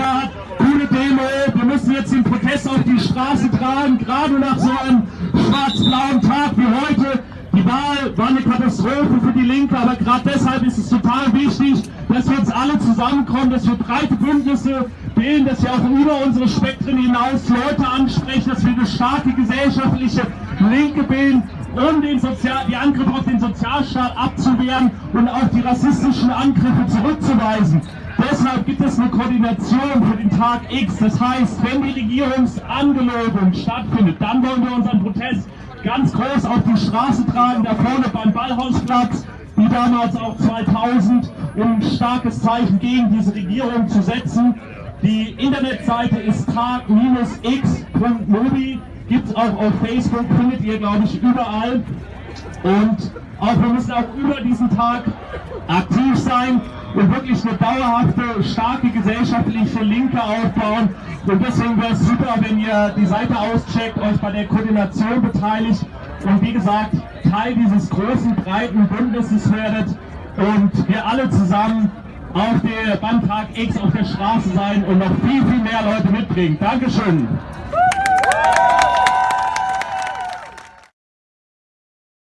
Thema hat, grüne Demo, wir müssen jetzt den Protest auf die Straße tragen, gerade nach so einem schwarz-blauen Tag wie heute. Die Wahl war eine Katastrophe für die Linke, aber gerade deshalb ist es total wichtig, dass wir uns alle zusammenkommen, dass wir breite Bündnisse bilden, dass wir auch über unsere Spektren hinaus Leute ansprechen, dass wir eine starke gesellschaftliche Linke bilden, um den Sozial die Angriffe auf den Sozialstaat abzubauen und auch die rassistischen Angriffe zurückzuweisen. Deshalb gibt es eine Koordination für den Tag X. Das heißt, wenn die Regierungsangelobung stattfindet, dann wollen wir unseren Protest ganz groß auf die Straße tragen, da vorne beim Ballhausplatz, wie damals auch 2000, um ein starkes Zeichen gegen diese Regierung zu setzen. Die Internetseite ist tag-x.mobi, gibt es auch auf Facebook, findet ihr, glaube ich, überall. Und auch wir müssen auch über diesen Tag aktiv sein und wirklich eine dauerhafte, starke gesellschaftliche Linke aufbauen. Und deswegen wäre es super, wenn ihr die Seite auscheckt, euch bei der Koordination beteiligt und wie gesagt, Teil dieses großen, breiten Bündnisses werdet und wir alle zusammen auf der beim Tag X auf der Straße sein und noch viel, viel mehr Leute mitbringen. Dankeschön.